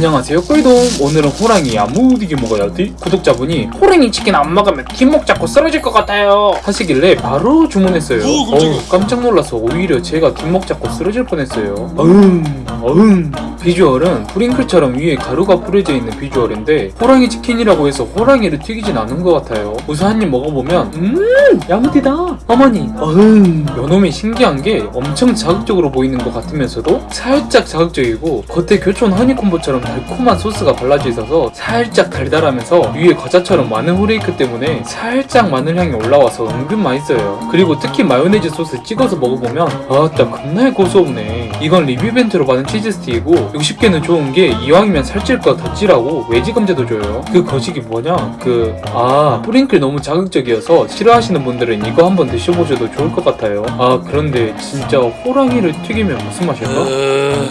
안녕하세요 꿀돔 오늘은 호랑이 야무지게 먹어야 지 구독자분이 호랑이 치킨 안 먹으면 뒷목 잡고 쓰러질 것 같아요. 하시길래 바로 주문했어요. 어우 깜짝 놀라서 오히려 제가 뒷목 잡고 쓰러질 뻔했어요. 어흥 어흥 비주얼은 뿌링클처럼 위에 가루가 뿌려져 있는 비주얼인데 호랑이 치킨이라고 해서 호랑이를 튀기진 않은 것 같아요. 우선 한 입 먹어보면 음 야무지다. 어머니. 어흥. 요놈이 신기한 게 엄청 자극적으로 보이는 것 같으면서도 살짝 자극적이고 겉에 교촌 허니콤보처럼 달콤한 소스가 발라져 있어서 살짝 달달하면서 위에 과자처럼 마늘 flake 때문에 살짝 마늘 향이 올라와서 은근 맛있어요. 그리고 특히 마요네즈 소스 찍어서 먹어보면 아따 겁나 고소하네. 이건 리뷰 이벤트로 받은 치즈 스틱이고 60개는 좋은 게 이왕이면 살찔 거더 찌라고 외지 감자도 줘요. 그 거식이 뭐냐? 그아 프링클 너무 자극적이어서 싫어하시는 분들은 이거 한번 드셔보셔도 좋을 것 같아요. 아 그런데 진짜 호랑이를 튀기면 무슨 맛일까? 으...